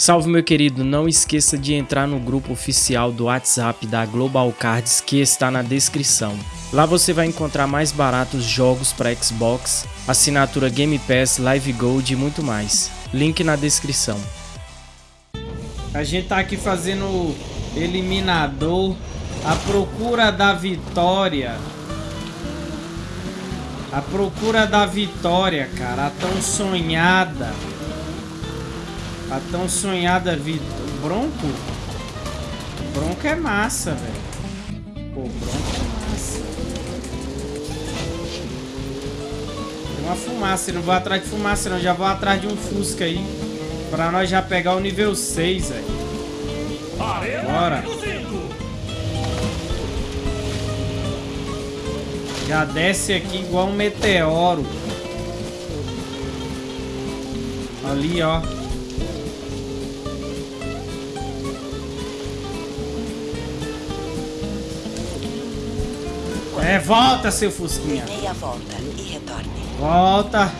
Salve meu querido, não esqueça de entrar no grupo oficial do WhatsApp da Global Cards que está na descrição. Lá você vai encontrar mais baratos jogos para Xbox, assinatura Game Pass, Live Gold e muito mais. Link na descrição. A gente tá aqui fazendo eliminador, a procura da vitória. A procura da vitória, cara, a tão sonhada. A tão sonhada vida. Bronco? Bronco é massa, velho. Pô, bronco é massa. Tem uma fumaça, não vou atrás de fumaça não, já vou atrás de um Fusca aí. Pra nós já pegar o nível 6, velho. Bora. Já desce aqui igual um meteoro. Ali, ó. É, volta, seu Fusquinha. Meia volta e retorne. Volta.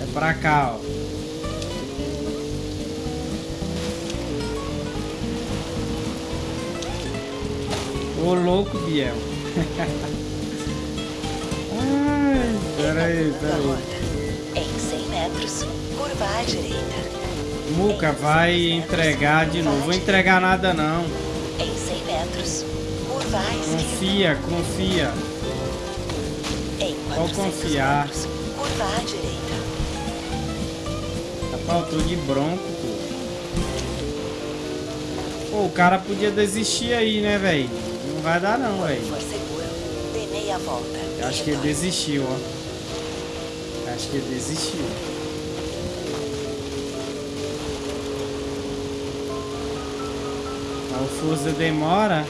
É pra cá, ó. Ô, louco, Biel. Ai, peraí, peraí. Em 100 metros, curva à direita. Muca, vai entregar de novo. Vou entregar nada, não. Em 100 metros. Confia, confia. Em 400 confiar. metros, curva à direita. Eu tô de bronco, pô. Pô, o cara podia desistir aí, né, velho? Não vai dar não, velho. Acho que ele desistiu, ó. Acho que ele desistiu. Mas o Forza demora.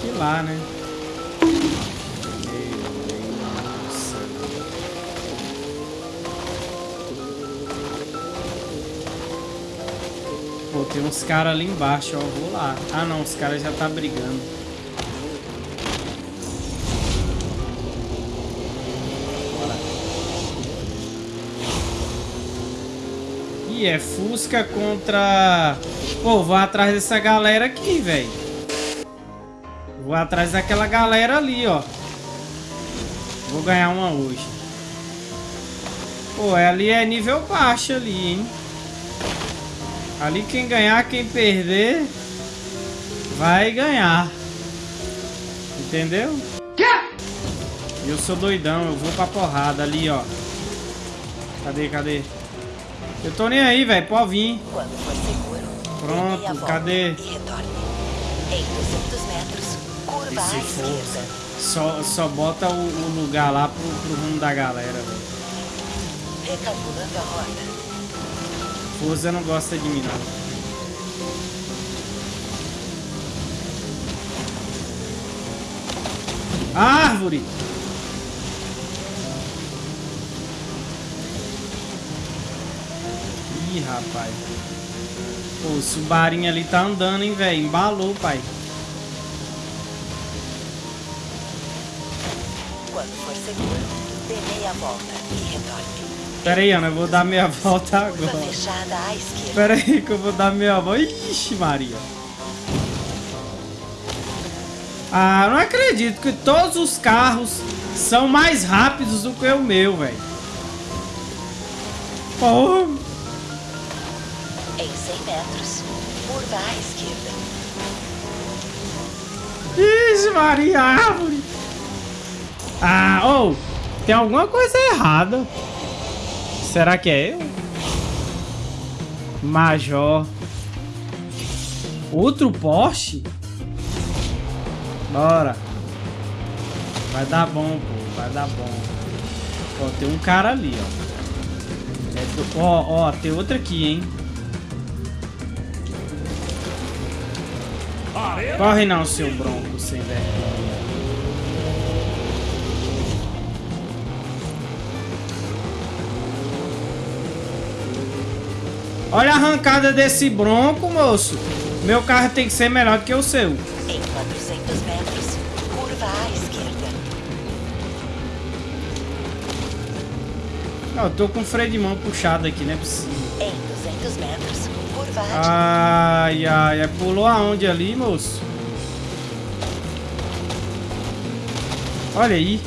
Que lá, né? Pô, tem uns caras ali embaixo, ó. Vou lá. Ah, não. Os caras já tá brigando. Bora. Ih, é Fusca contra... Pô, vou atrás dessa galera aqui, velho. Vou atrás daquela galera ali, ó. Vou ganhar uma hoje. Pô, ali é nível baixo ali, hein. Ali quem ganhar, quem perder... Vai ganhar. Entendeu? Eu sou doidão, eu vou pra porrada ali, ó. Cadê, cadê? Eu tô nem aí, velho. Pode vir. Quando for seguro, Pronto, cadê? Retorne. Em 200 metros, E se for. Só, só bota o, o lugar lá pro, pro rumo da galera, velho. Recalculando a rota. Forza não gosta de mim, não. Árvore! Ih, rapaz. Pô, o Subarinho ali tá andando, hein, velho. Embalou, pai. Quando for seguro, dê meia volta e retorne. Pera aí, Ana, eu vou dar meia volta agora. Pera aí que eu vou dar meia volta. Ixi, Maria. Ah, não acredito que todos os carros são mais rápidos do que o meu, velho. Porra. Em 100 metros, curva à esquerda. Ixi, Maria, árvore. Ah, ô, tem alguma coisa errada. Será que é eu? Major. Outro Porsche? Bora. Vai dar bom, pô. Vai dar bom. Ó, tem um cara ali, ó. É do- Ó, ó, tem outro aqui, hein. Corre não, seu bronco, sem vergonha. Olha a arrancada desse bronco, moço. Meu carro tem que ser melhor que o seu. Em 400 metros, curva à esquerda. Não, eu tô com o freio de mão puxado aqui, não é possível. Em 200 metros, curva à Ai, ai, ai. Pulou aonde ali, moço? Olha aí.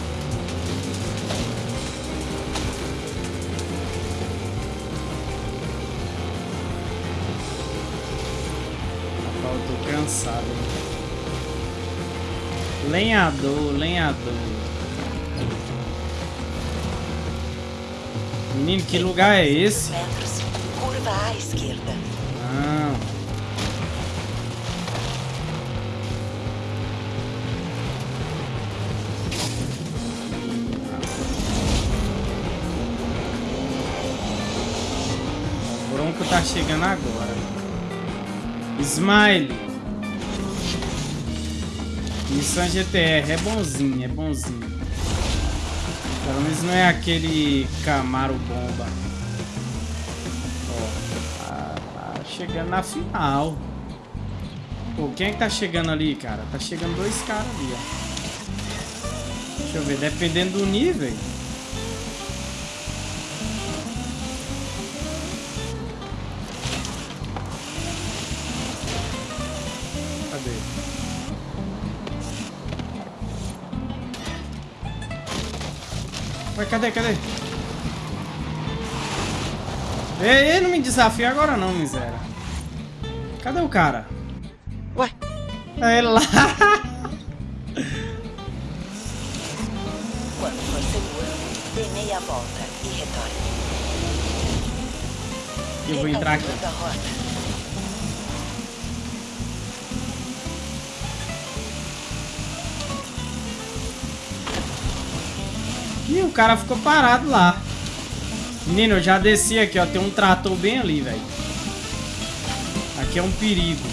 Cansado. Lenhador, lenhador. Menino, que lugar é esse? metros, curva à esquerda. Não. O Bronco tá chegando agora. Smile. Nissan GTR. É bonzinho, é bonzinho. Pelo menos não é aquele Camaro bomba. Ó, tá, tá chegando na final. Pô, quem é que tá chegando ali, cara? Tá chegando dois caras ali, ó. Deixa eu ver, dependendo do nível. Ué, cadê, cadê? Ei, ei, não me desafia agora não, miséria. Cadê o cara? Ué, É ele lá. quando for seguro, dê meia volta e retorne. Eu vou entrar aqui. Ih, o cara ficou parado lá. Menino, eu já desci aqui, ó. Tem um trator bem ali, velho. Aqui é um perigo.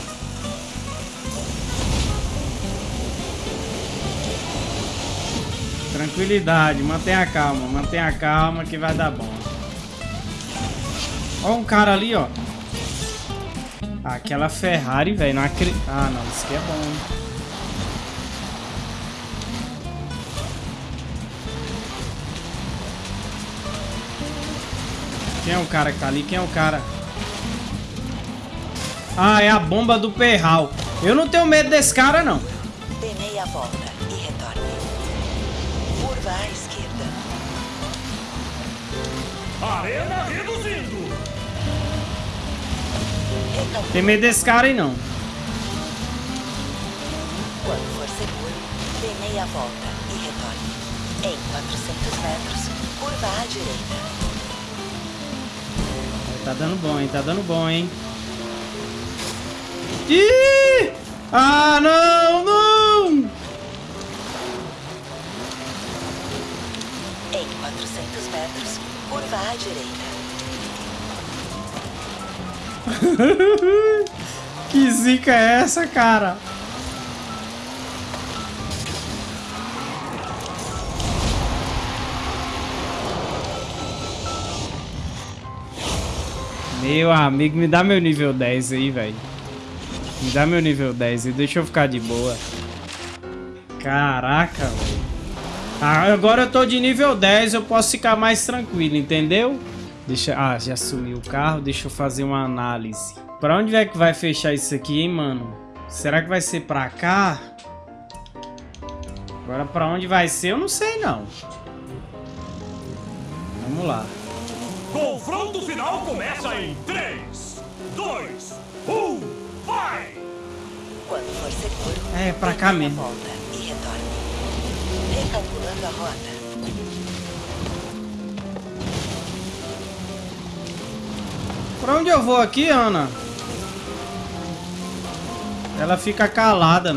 Tranquilidade, mantenha a calma, mantenha a calma que vai dar bom. Ó um cara ali, ó. Aquela Ferrari, velho, não. Ah, não, isso aqui é bom. hein? Quem é o cara que tá ali? Quem é o cara? Ah, é a bomba do Perral. Eu não tenho medo desse cara, não. Dê meia volta e retorne. Curva à esquerda. Arena reduzindo. Tem medo desse cara aí, não. Quando for seguro, dê meia volta e retorne. Em 400 metros, curva à direita. Tá dando bom, hein? Tá dando bom, hein? Ih! Ah, não, não! Em 400 metros, curva à direita. que zica é essa, cara? Meu amigo, me dá meu nível 10 aí, velho. Me dá meu nível 10 e deixa eu ficar de boa. Caraca, velho. Ah, agora eu tô de nível 10, eu posso ficar mais tranquilo, entendeu? Deixa, ah, já sumiu o carro, deixa eu fazer uma análise. Pra onde é que vai fechar isso aqui, hein, mano? Será que vai ser pra cá? Agora pra onde vai ser, eu não sei não. Vamos lá. Confronto final começa em 3, 2, 1, vai! Quando for seguro, É, pra cá mesmo. volta e retorne. Recalculando a rota. Pra onde eu vou aqui, Ana? Ela fica calada.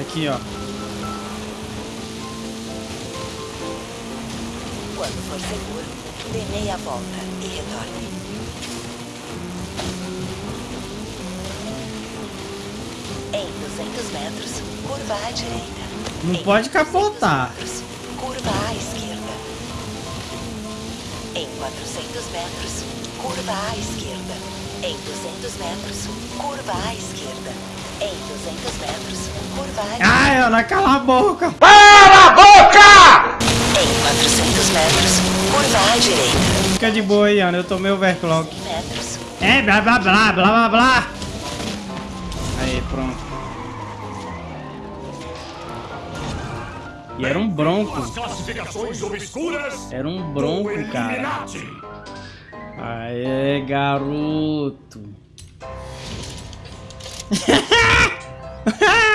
Aqui, ó. Quando for seguro, dê meia volta e retorne. Em 200 metros, curva à direita. Não Em pode 200 capotar. metros, curva à esquerda. Em 400 metros, curva à esquerda. Em 200 metros, curva à esquerda. Em 200 metros, curva à Ai, Ana, cala a boca! Em 400 metros, curva à direita. Fica de boa aí, Ana, eu tomei overclock. Metros. É, blá blá blá, blá blá blá. Aí, pronto. E era um bronco. classificações obscuras Era um bronco, cara. Aê, garoto.